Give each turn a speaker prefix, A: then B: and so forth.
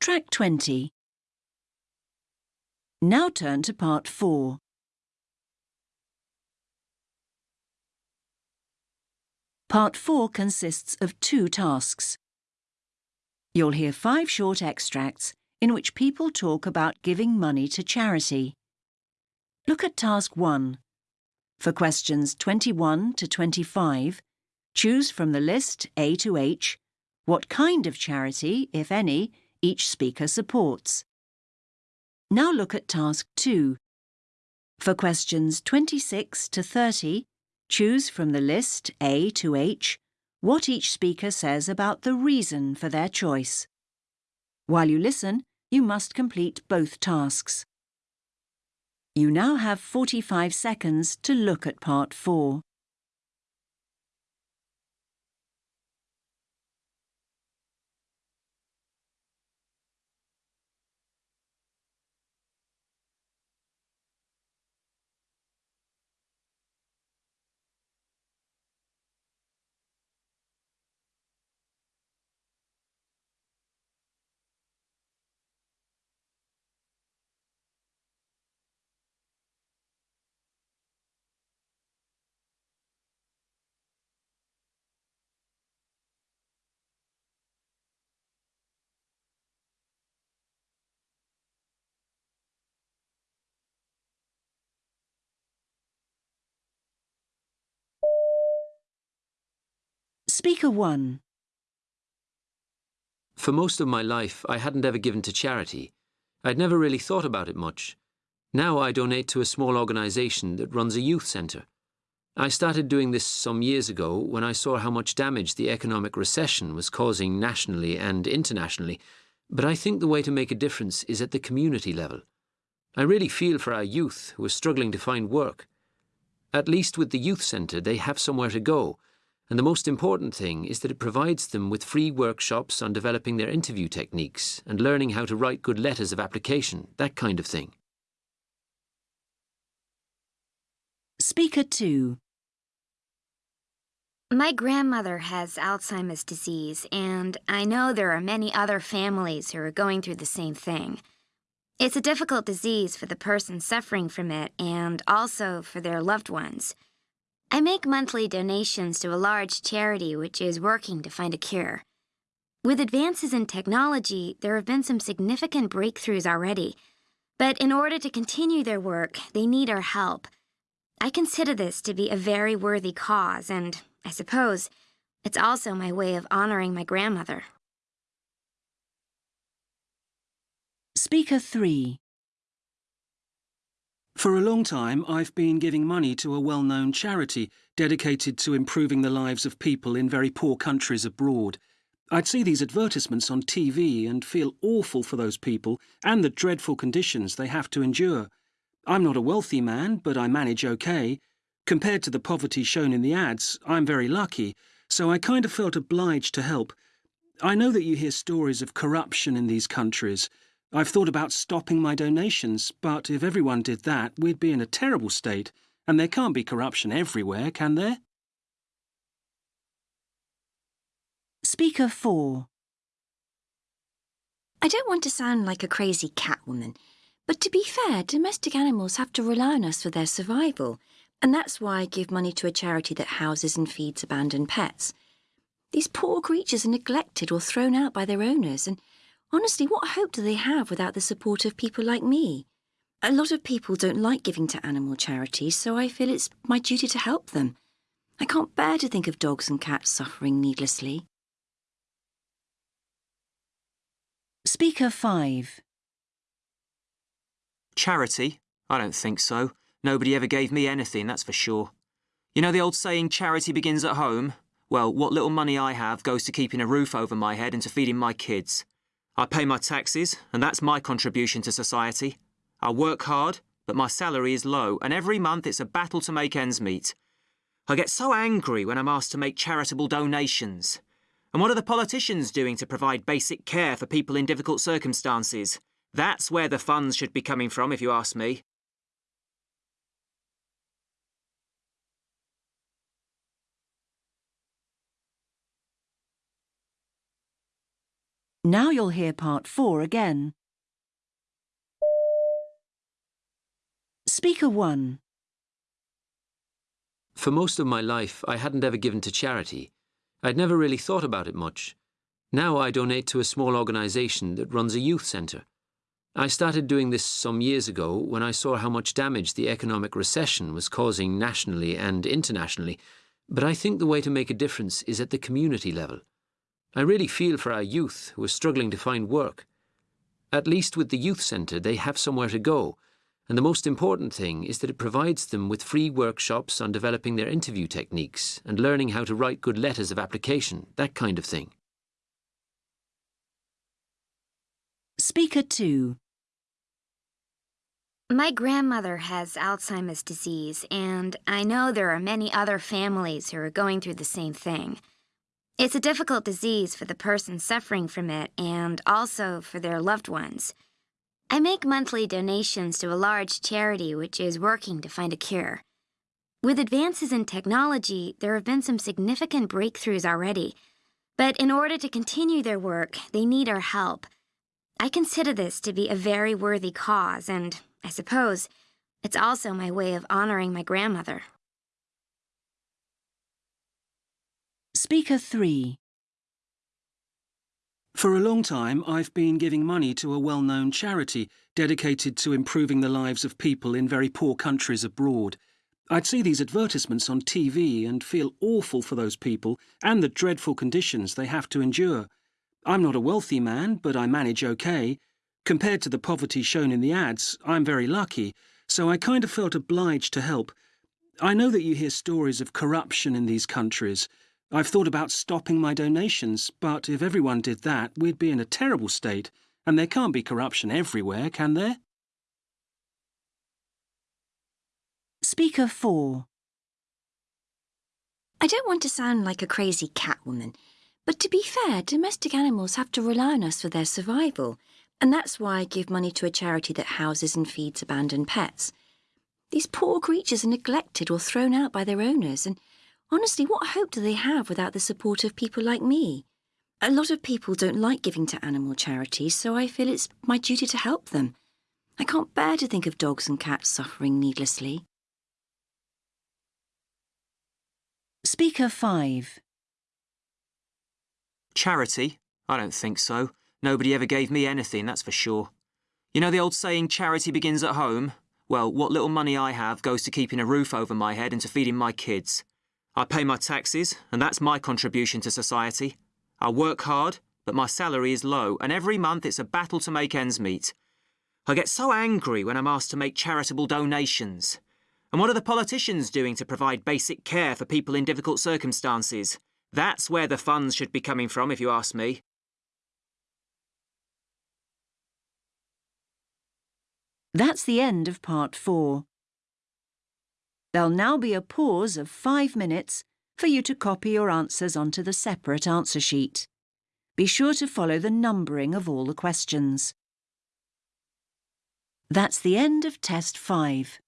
A: Track 20. Now turn to part 4. Part 4 consists of two tasks. You'll hear five short extracts in which people talk about giving money to charity. Look at Task 1. For questions 21 to 25, choose from the list A to H what kind of charity, if any, each speaker supports. Now look at Task 2. For questions 26 to 30, choose from the list A to H what each speaker says about the reason for their choice. While you listen, you must complete both tasks. You now have 45 seconds to look at Part 4. Speaker 1.
B: For most of my life, I hadn't ever given to charity. I'd never really thought about it much. Now I donate to a small organisation that runs a youth centre. I started doing this some years ago when I saw how much damage the economic recession was causing nationally and internationally, but I think the way to make a difference is at the community level. I really feel for our youth who are struggling to find work. At least with the youth centre, they have somewhere to go, and the most important thing is that it provides them with free workshops on developing their interview techniques and learning how to write good letters of application, that kind of thing.
A: Speaker 2.
C: My grandmother has Alzheimer's disease, and I know there are many other families who are going through the same thing. It's a difficult disease for the person suffering from it and also for their loved ones. I make monthly donations to a large charity which is working to find a cure. With advances in technology, there have been some significant breakthroughs already. But in order to continue their work, they need our help. I consider this to be a very worthy cause, and I suppose it's also my way of honoring my grandmother.
A: Speaker 3.
D: For a long time, I've been giving money to a well-known charity dedicated to improving the lives of people in very poor countries abroad. I'd see these advertisements on TV and feel awful for those people and the dreadful conditions they have to endure. I'm not a wealthy man, but I manage okay. Compared to the poverty shown in the ads, I'm very lucky, so I kind of felt obliged to help. I know that you hear stories of corruption in these countries, I've thought about stopping my donations, but if everyone did that, we'd be in a terrible state, and there can't be corruption everywhere, can there?
A: Speaker 4.
E: I don't want to sound like a crazy cat woman, but to be fair, domestic animals have to rely on us for their survival, and that's why I give money to a charity that houses and feeds abandoned pets. These poor creatures are neglected or thrown out by their owners, and Honestly, what hope do they have without the support of people like me? A lot of people don't like giving to animal charities, so I feel it's my duty to help them. I can't bear to think of dogs and cats suffering needlessly.
A: Speaker 5.
F: Charity? I don't think so. Nobody ever gave me anything, that's for sure. You know the old saying, charity begins at home? Well, what little money I have goes to keeping a roof over my head and to feeding my kids. I pay my taxes, and that's my contribution to society. I work hard, but my salary is low, and every month it's a battle to make ends meet. I get so angry when I'm asked to make charitable donations. And what are the politicians doing to provide basic care for people in difficult circumstances? That's where the funds should be coming from, if you ask me.
A: Now you'll hear part four again. Speaker 1.
B: For most of my life, I hadn't ever given to charity. I'd never really thought about it much. Now I donate to a small organisation that runs a youth centre. I started doing this some years ago when I saw how much damage the economic recession was causing nationally and internationally, but I think the way to make a difference is at the community level. I really feel for our youth who are struggling to find work. At least with the youth centre, they have somewhere to go, and the most important thing is that it provides them with free workshops on developing their interview techniques and learning how to write good letters of application, that kind of thing.
A: Speaker 2.
C: My grandmother has Alzheimer's disease, and I know there are many other families who are going through the same thing. It's a difficult disease for the person suffering from it and also for their loved ones. I make monthly donations to a large charity which is working to find a cure. With advances in technology, there have been some significant breakthroughs already, but in order to continue their work, they need our help. I consider this to be a very worthy cause, and I suppose it's also my way of honoring my grandmother.
A: Speaker 3.
D: For a long time, I've been giving money to a well-known charity dedicated to improving the lives of people in very poor countries abroad. I'd see these advertisements on TV and feel awful for those people and the dreadful conditions they have to endure. I'm not a wealthy man, but I manage okay. Compared to the poverty shown in the ads, I'm very lucky, so I kind of felt obliged to help. I know that you hear stories of corruption in these countries. I've thought about stopping my donations, but if everyone did that, we'd be in a terrible state, and there can't be corruption everywhere, can there?
A: Speaker 4.
E: I don't want to sound like a crazy cat woman, but to be fair, domestic animals have to rely on us for their survival, and that's why I give money to a charity that houses and feeds abandoned pets. These poor creatures are neglected or thrown out by their owners, and honestly, what hope do they have without the support of people like me? A lot of people don't like giving to animal charities, so I feel it's my duty to help them. I can't bear to think of dogs and cats suffering needlessly.
A: Speaker 5.
F: Charity? I don't think so. Nobody ever gave me anything, that's for sure. You know the old saying, charity begins at home? Well, what little money I have goes to keeping a roof over my head and to feeding my kids. I pay my taxes, and that's my contribution to society. I work hard, but my salary is low, and every month it's a battle to make ends meet. I get so angry when I'm asked to make charitable donations. And what are the politicians doing to provide basic care for people in difficult circumstances? That's where the funds should be coming from, if you ask me.
A: That's the end of part 4. There'll now be a pause of five minutes for you to copy your answers onto the separate answer sheet. Be sure to follow the numbering of all the questions. That's the end of Test 5.